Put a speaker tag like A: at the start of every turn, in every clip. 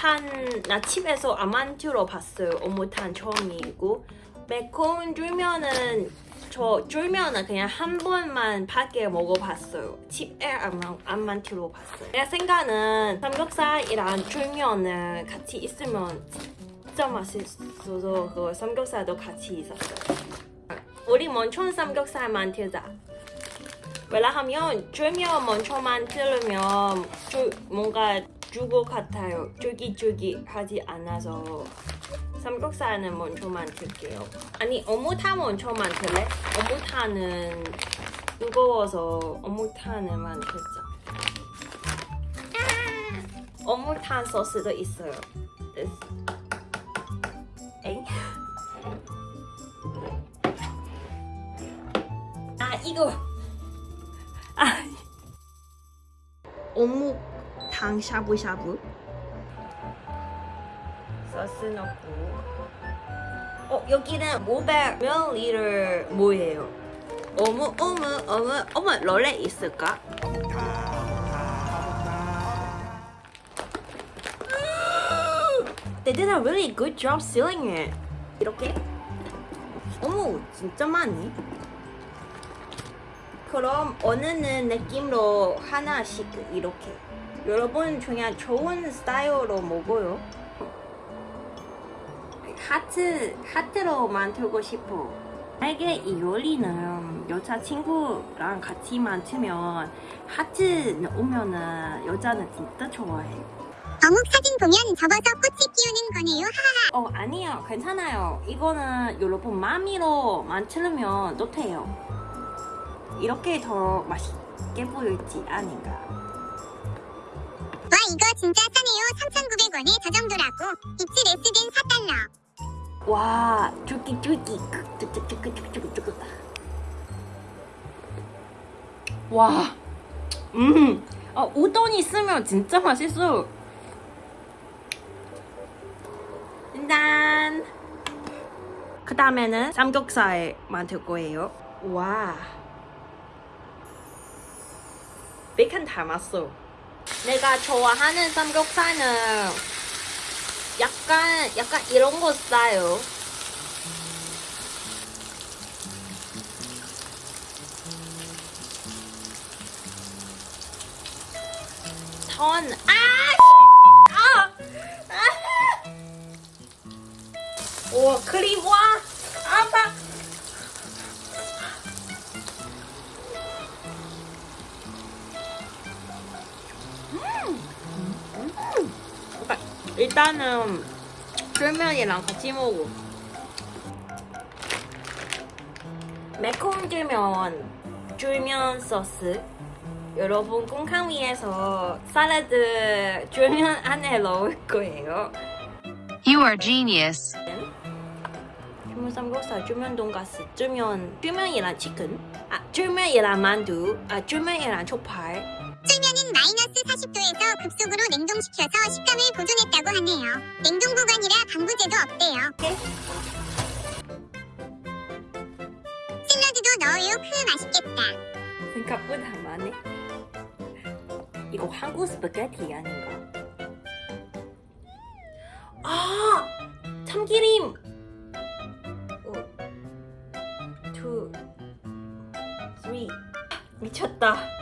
A: 어묵탕 나 집에서 안 만들어 봤어요. 어묵탕 처음이고 매콤 쫄면은 저 쫄면은 그냥 한 번만 밖에 먹어봤어요. 집에 만들어 봤어요. 내 생각은 삼겹살이랑 쫄면은 같이 있으면 진짜 맛있어서 그 삼겹살도 같이 있었어요. 우리 먼저 삼겹살 만들자. 왜냐하면 쫄면 먼저 만들면 쫄- 뭔가 죽을 같아요. 쫄깃쫄깃하지 않아서 삼겹살은 먼저 만 들게요. 아니 어묵탕 먼저 만 들래? 어묵탕은 무거워서 어묵탕은 만들자. 아! 어묵탕 소스도 있어요. 에이? 아 이거 탕 샤브샤브 소스 넣고 어 여기는 500ml 뭐예요? 어묵 어묵 어묵 어묵 롤레 있을까? They did a really good job sealing it. 이렇게? 어머, 진짜 많이. 그럼 어느는 느낌으로 하나씩 이렇게. 여러분 그냥 좋은 스타일로 먹어요. 하트, 하트로 만들고 싶어. 만약에 이 요리는 여자친구랑 같이 만들면 하트 넣으면은 여자는 진짜 좋아해.
B: 어묵 사진 보면 접어서 꽃이 피우는 거네요. 하하하.
A: 어 아니요 괜찮아요 이거는 여러분 마음으로 만들면 또 돼요 이렇게 더 맛있게 보일지 아닌가
B: 와 이거 진짜 싸네요. 3,900원에 저 정도라고. 입질 S된 4달러.
A: 와 쫄깃쫄깃 쭈쭈쭈쭈쭈쭈쭈 와 음, 어, 우동 있으면 진짜 맛있어. 일단 그 다음에는 삼겹살 만들 거예요. 와. 베이컨 닮았어 내가 좋아하는 삼겹살은 약간 약간 이런 거 싸요. 전 아! 아! 쫄면이랑 같이 먹어. 매콤 쫄면, 쫄면 소스. 여러분 공항 위에서 샐러드 쫄면 안에 넣을 거예요.
C: You are genius.
A: 삼겹살, 쫄면 돈가스, 쫄면, 쫄면이랑 치킨, 아 쫄면이랑 만두, 아 쫄면이랑 족 발.
B: 쫄면은 마이너스 40도에서 급속으로 냉동시켜서 식감을 보존했다고 하네요. 냉동 보관이라 방부제도 없대요. 샐러드도 넣어요. 크 맛있겠다.
A: 생각보다 많네. 이거 한국 스파게티 아닌가? 아! 참기름! 오, two, three. 미쳤다.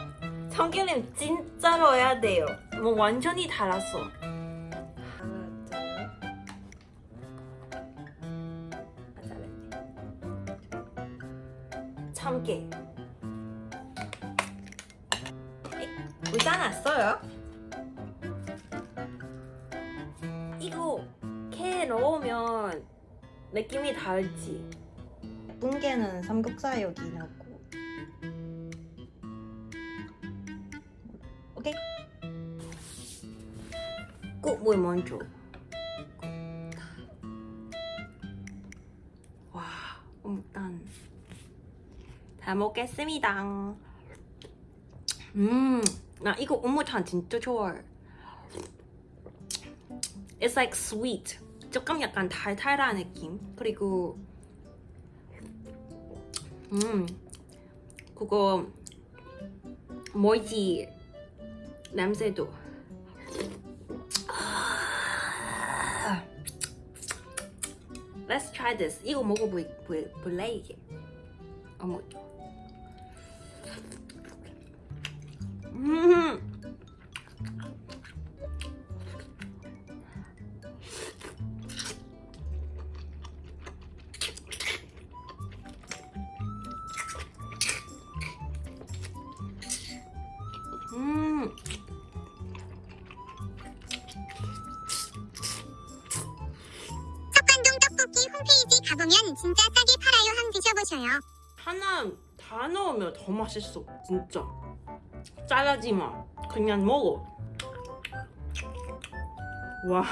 A: 참기름 진짜 넣어야 돼요. 뭐 완전히 달았어. 참깨. 물 짜놨어요? 이거 캐 넣으면 느낌이 다르지? 뭉개는 삼겹살 여기 넣고 먼저 와 일단 잘 먹겠습니다 음, 나 이거 어묵탕 진짜 좋아해. It's like sweet. 조금 약간 달달한 느낌. 그리고 음, 그거 뭐지 냄새도. Let's try this. 이거 먹어볼래 이게? 어머.
B: 진짜 싸게 팔아요. 함 드셔보셔요.
A: 하나 다 넣으면 더 맛있어. 진짜. 짜라지 마. 그냥 먹어. 와.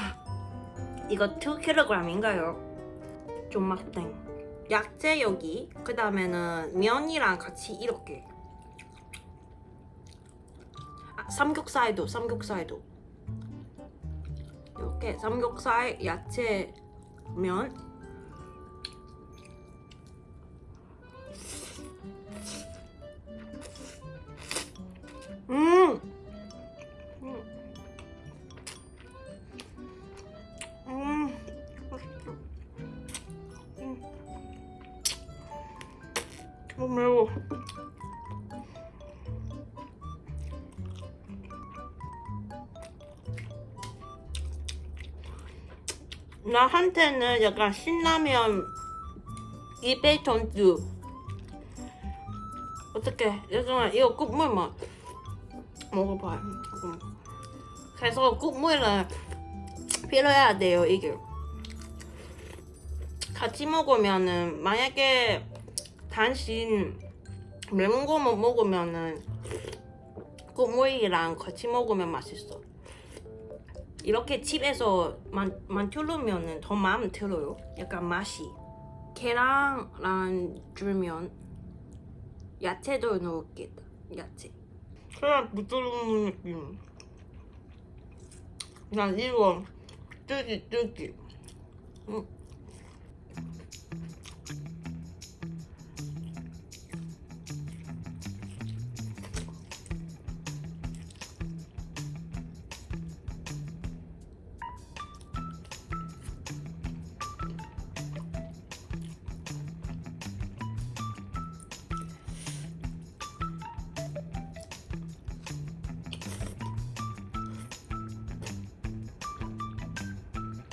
A: 이거 2kg인가요? 존맛땡 야채 여기. 그 다음에는 면이랑 같이 이렇게. 아, 삼겹살도 삼겹살도. 이렇게 삼겹살 야채 면 너무 매워. 나한테는 약간 신라면 입에 전주 어떻게 약간 이거 국물만 먹어봐요. 음. 그래서 국물을 필요해야 돼요 이게. 같이 먹으면은 만약에 단신 거만 먹으면은 국물이랑 같이 먹으면 맛있어. 이렇게 집에서 만, 만들면은 더 마음 들어요. 약간 맛이. 계란랑 줄면 야채도 넣을게다. 야채. 그냥 부드러운 느낌. 난 이거 뜯기 뜯기. 음.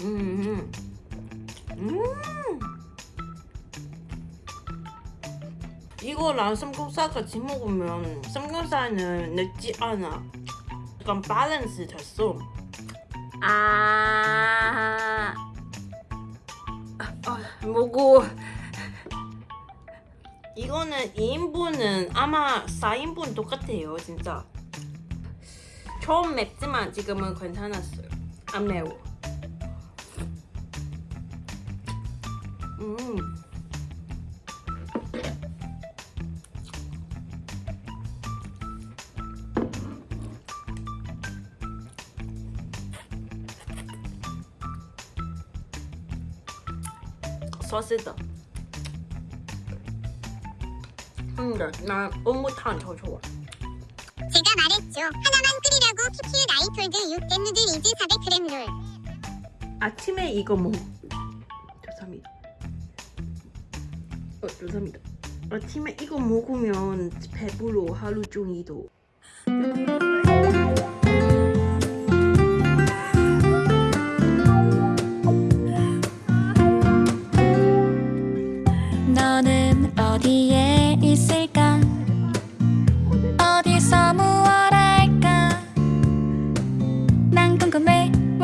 A: 음. 음. 이거랑 삼겹살 같이 먹으면 삼겹살은 맵지 않아. 약간 밸런스 됐어. 아. 아, 먹어. 이거는 2인분은 아마 4인분 똑같아요, 진짜. 처음 맵지만 지금은 괜찮았어요. 안 매워. 음. 소스다. 좋아.
B: 제가 말했죠. 하나만 끓이라고 PQ 나이톨드 6댐 누들 이즈 400g 롤.
A: 아침에 이거 먹. 어, 죄송합니다. 아침에 이거 먹으면 배불러 하루 종일도.